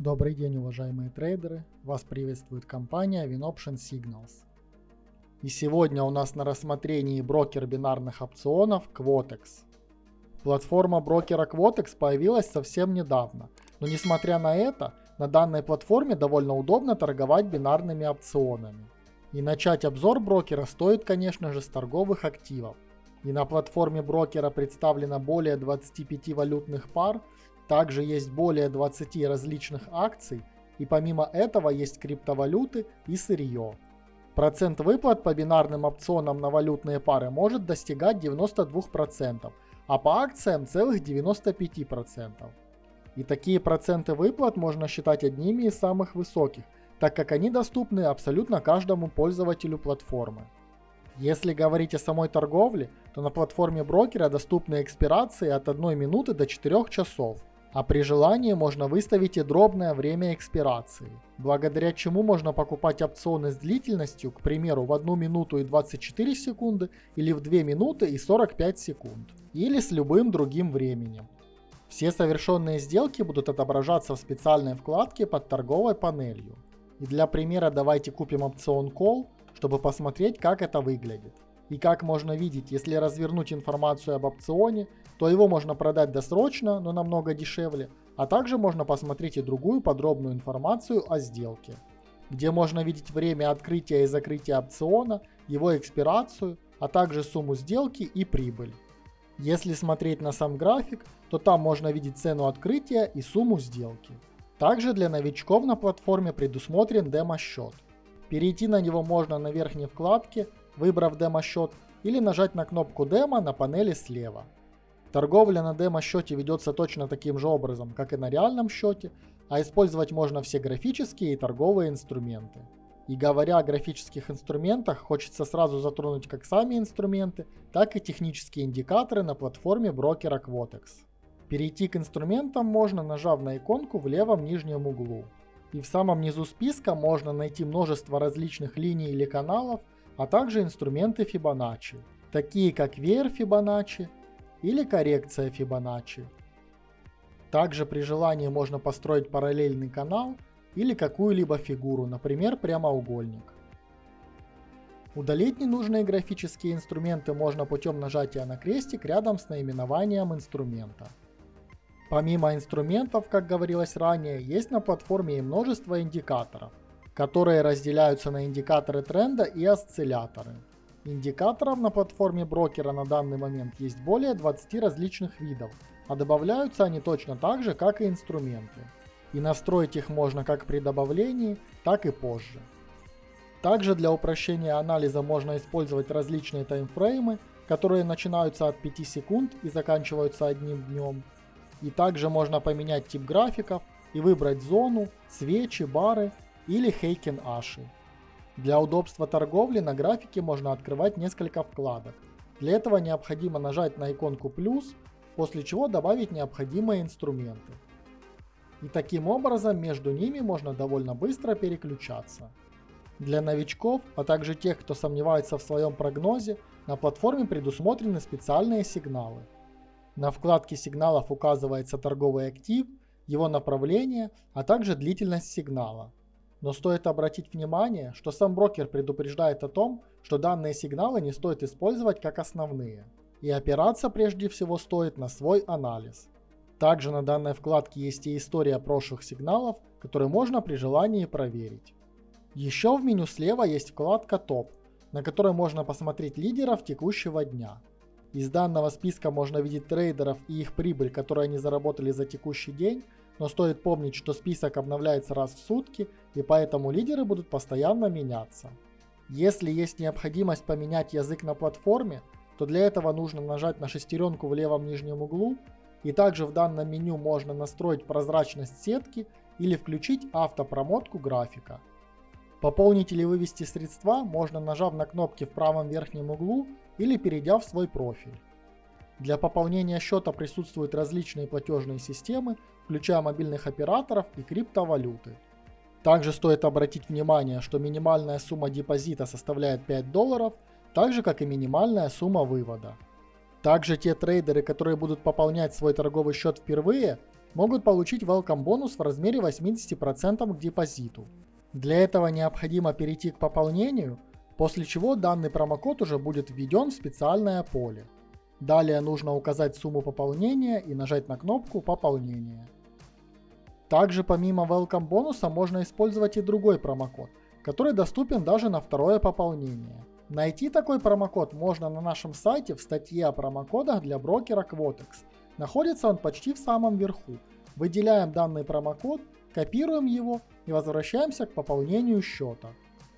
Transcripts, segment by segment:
Добрый день, уважаемые трейдеры! Вас приветствует компания WinOption Signals. И сегодня у нас на рассмотрении брокер бинарных опционов Quotex. Платформа брокера Quotex появилась совсем недавно, но несмотря на это, на данной платформе довольно удобно торговать бинарными опционами. И начать обзор брокера стоит, конечно же, с торговых активов. И на платформе брокера представлено более 25 валютных пар, также есть более 20 различных акций, и помимо этого есть криптовалюты и сырье. Процент выплат по бинарным опционам на валютные пары может достигать 92%, а по акциям целых 95%. И такие проценты выплат можно считать одними из самых высоких, так как они доступны абсолютно каждому пользователю платформы. Если говорить о самой торговле, то на платформе брокера доступны экспирации от 1 минуты до 4 часов, а при желании можно выставить и дробное время экспирации, благодаря чему можно покупать опционы с длительностью, к примеру, в 1 минуту и 24 секунды или в 2 минуты и 45 секунд, или с любым другим временем. Все совершенные сделки будут отображаться в специальной вкладке под торговой панелью. И для примера давайте купим опцион Call, чтобы посмотреть, как это выглядит. И как можно видеть, если развернуть информацию об опционе, то его можно продать досрочно, но намного дешевле, а также можно посмотреть и другую подробную информацию о сделке, где можно видеть время открытия и закрытия опциона, его экспирацию, а также сумму сделки и прибыль. Если смотреть на сам график, то там можно видеть цену открытия и сумму сделки. Также для новичков на платформе предусмотрен демо-счет. Перейти на него можно на верхней вкладке выбрав демо-счет, или нажать на кнопку демо на панели слева. Торговля на демо-счете ведется точно таким же образом, как и на реальном счете, а использовать можно все графические и торговые инструменты. И говоря о графических инструментах, хочется сразу затронуть как сами инструменты, так и технические индикаторы на платформе брокера Quotex. Перейти к инструментам можно, нажав на иконку в левом нижнем углу. И в самом низу списка можно найти множество различных линий или каналов, а также инструменты Fibonacci, такие как веер Fibonacci или коррекция Fibonacci. Также при желании можно построить параллельный канал или какую-либо фигуру, например прямоугольник. Удалить ненужные графические инструменты можно путем нажатия на крестик рядом с наименованием инструмента. Помимо инструментов, как говорилось ранее, есть на платформе и множество индикаторов которые разделяются на индикаторы тренда и осцилляторы. Индикаторов на платформе брокера на данный момент есть более 20 различных видов, а добавляются они точно так же, как и инструменты. И настроить их можно как при добавлении, так и позже. Также для упрощения анализа можно использовать различные таймфреймы, которые начинаются от 5 секунд и заканчиваются одним днем. И также можно поменять тип графиков и выбрать зону, свечи, бары или Heiken Ashi. Для удобства торговли на графике можно открывать несколько вкладок. Для этого необходимо нажать на иконку плюс, после чего добавить необходимые инструменты. И таким образом между ними можно довольно быстро переключаться. Для новичков, а также тех, кто сомневается в своем прогнозе, на платформе предусмотрены специальные сигналы. На вкладке сигналов указывается торговый актив, его направление, а также длительность сигнала. Но стоит обратить внимание, что сам брокер предупреждает о том, что данные сигналы не стоит использовать как основные. И опираться прежде всего стоит на свой анализ. Также на данной вкладке есть и история прошлых сигналов, которые можно при желании проверить. Еще в меню слева есть вкладка «Топ», на которой можно посмотреть лидеров текущего дня. Из данного списка можно видеть трейдеров и их прибыль, которую они заработали за текущий день, но стоит помнить, что список обновляется раз в сутки, и поэтому лидеры будут постоянно меняться. Если есть необходимость поменять язык на платформе, то для этого нужно нажать на шестеренку в левом нижнем углу, и также в данном меню можно настроить прозрачность сетки или включить автопромотку графика. Пополнить или вывести средства можно нажав на кнопки в правом верхнем углу или перейдя в свой профиль. Для пополнения счета присутствуют различные платежные системы, включая мобильных операторов и криптовалюты. Также стоит обратить внимание, что минимальная сумма депозита составляет 5 долларов, так же как и минимальная сумма вывода. Также те трейдеры, которые будут пополнять свой торговый счет впервые, могут получить welcome бонус в размере 80% к депозиту. Для этого необходимо перейти к пополнению, после чего данный промокод уже будет введен в специальное поле. Далее нужно указать сумму пополнения и нажать на кнопку «Пополнение». Также помимо welcome бонуса можно использовать и другой промокод, который доступен даже на второе пополнение. Найти такой промокод можно на нашем сайте в статье о промокодах для брокера Quotex. Находится он почти в самом верху. Выделяем данный промокод, копируем его и возвращаемся к пополнению счета.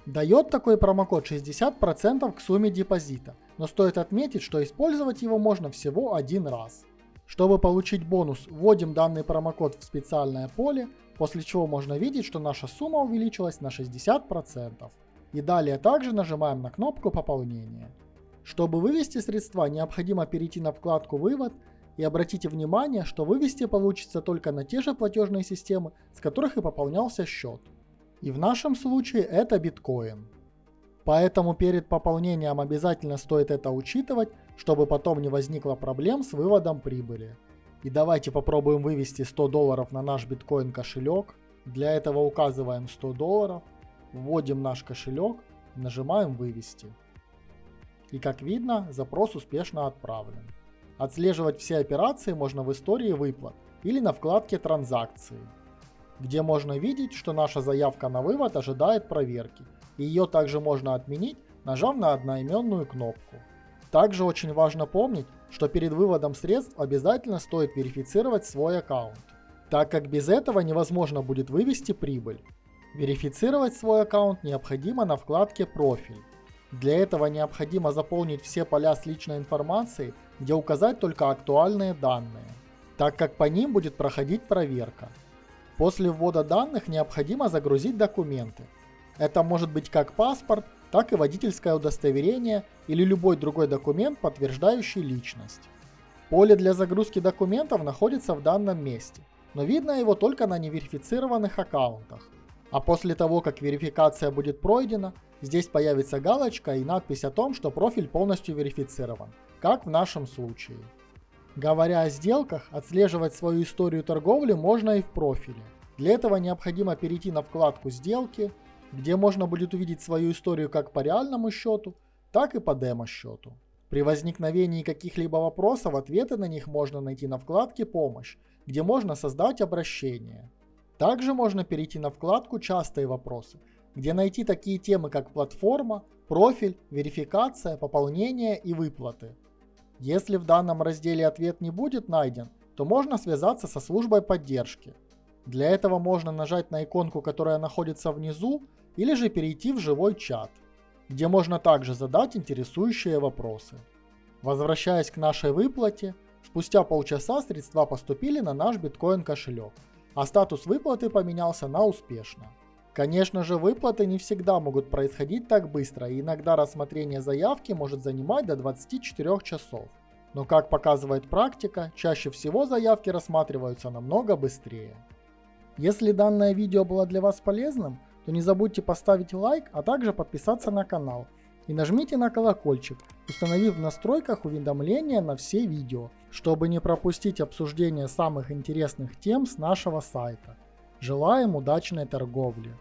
Дает такой промокод 60% к сумме депозита, но стоит отметить, что использовать его можно всего один раз. Чтобы получить бонус, вводим данный промокод в специальное поле, после чего можно видеть, что наша сумма увеличилась на 60%. И далее также нажимаем на кнопку пополнения. Чтобы вывести средства, необходимо перейти на вкладку «Вывод» и обратите внимание, что вывести получится только на те же платежные системы, с которых и пополнялся счет. И в нашем случае это биткоин. Поэтому перед пополнением обязательно стоит это учитывать, чтобы потом не возникло проблем с выводом прибыли. И давайте попробуем вывести 100 долларов на наш биткоин кошелек. Для этого указываем 100 долларов, вводим наш кошелек, нажимаем вывести. И как видно, запрос успешно отправлен. Отслеживать все операции можно в истории выплат или на вкладке транзакции где можно видеть, что наша заявка на вывод ожидает проверки, ее также можно отменить, нажав на одноименную кнопку. Также очень важно помнить, что перед выводом средств обязательно стоит верифицировать свой аккаунт, так как без этого невозможно будет вывести прибыль. Верифицировать свой аккаунт необходимо на вкладке «Профиль». Для этого необходимо заполнить все поля с личной информацией, где указать только актуальные данные, так как по ним будет проходить проверка. После ввода данных необходимо загрузить документы. Это может быть как паспорт, так и водительское удостоверение или любой другой документ, подтверждающий личность. Поле для загрузки документов находится в данном месте, но видно его только на неверифицированных аккаунтах. А после того, как верификация будет пройдена, здесь появится галочка и надпись о том, что профиль полностью верифицирован, как в нашем случае. Говоря о сделках, отслеживать свою историю торговли можно и в профиле. Для этого необходимо перейти на вкладку «Сделки», где можно будет увидеть свою историю как по реальному счету, так и по демо-счету. При возникновении каких-либо вопросов ответы на них можно найти на вкладке «Помощь», где можно создать обращение. Также можно перейти на вкладку «Частые вопросы», где найти такие темы, как платформа, профиль, верификация, пополнение и выплаты. Если в данном разделе ответ не будет найден, то можно связаться со службой поддержки. Для этого можно нажать на иконку, которая находится внизу, или же перейти в живой чат, где можно также задать интересующие вопросы. Возвращаясь к нашей выплате, спустя полчаса средства поступили на наш биткоин кошелек, а статус выплаты поменялся на успешно. Конечно же, выплаты не всегда могут происходить так быстро, и иногда рассмотрение заявки может занимать до 24 часов. Но как показывает практика, чаще всего заявки рассматриваются намного быстрее. Если данное видео было для вас полезным, то не забудьте поставить лайк, а также подписаться на канал. И нажмите на колокольчик, установив в настройках уведомления на все видео, чтобы не пропустить обсуждение самых интересных тем с нашего сайта. Желаем удачной торговли!